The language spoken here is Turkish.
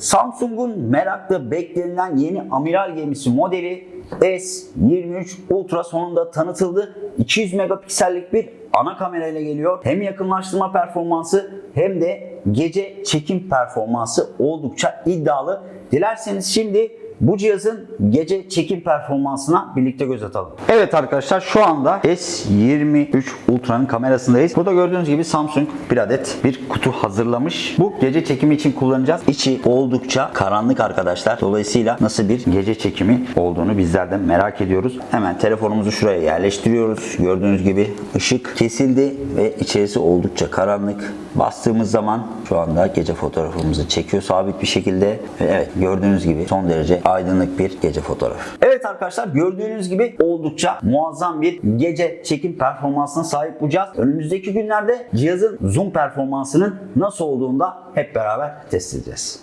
Samsung'un merakla beklenilen yeni amiral gemisi modeli S23 Ultra sonunda tanıtıldı. 200 megapiksellik bir ana kamerayla geliyor. Hem yakınlaştırma performansı hem de gece çekim performansı oldukça iddialı. Dilerseniz şimdi bu cihazın gece çekim performansına birlikte göz atalım. Evet arkadaşlar şu anda S23 Ultra'nın kamerasındayız. Burada gördüğünüz gibi Samsung bir adet bir kutu hazırlamış. Bu gece çekimi için kullanacağız. İçi oldukça karanlık arkadaşlar. Dolayısıyla nasıl bir gece çekimi olduğunu bizler de merak ediyoruz. Hemen telefonumuzu şuraya yerleştiriyoruz. Gördüğünüz gibi ışık kesildi ve içerisi oldukça karanlık. Bastığımız zaman şu anda gece fotoğrafımızı çekiyor sabit bir şekilde. Ve evet gördüğünüz gibi son derece aydınlık bir gece fotoğrafı. Evet arkadaşlar gördüğünüz gibi oldukça muazzam bir gece çekim performansına sahip bu cihaz. Önümüzdeki günlerde cihazın zoom performansının nasıl olduğunu da hep beraber test edeceğiz.